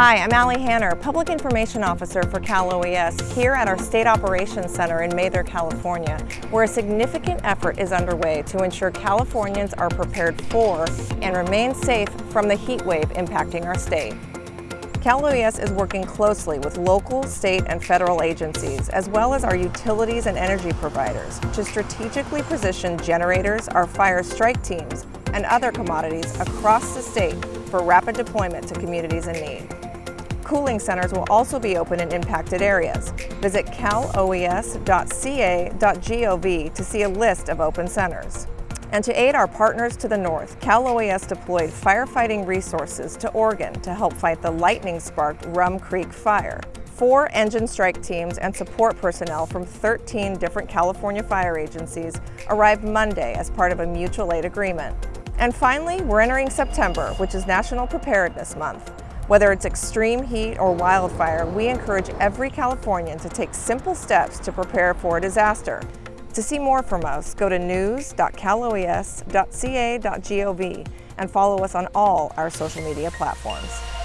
Hi, I'm Allie Hanner, Public Information Officer for Cal OES here at our State Operations Center in Mather, California, where a significant effort is underway to ensure Californians are prepared for and remain safe from the heat wave impacting our state. Cal OES is working closely with local, state, and federal agencies, as well as our utilities and energy providers, to strategically position generators, our fire strike teams, and other commodities across the state for rapid deployment to communities in need. Cooling centers will also be open in impacted areas. Visit caloes.ca.gov to see a list of open centers. And to aid our partners to the north, Cal OES deployed firefighting resources to Oregon to help fight the lightning-sparked Rum Creek fire. Four engine strike teams and support personnel from 13 different California fire agencies arrived Monday as part of a mutual aid agreement. And finally, we're entering September, which is National Preparedness Month. Whether it's extreme heat or wildfire, we encourage every Californian to take simple steps to prepare for a disaster. To see more from us, go to news.caloes.ca.gov and follow us on all our social media platforms.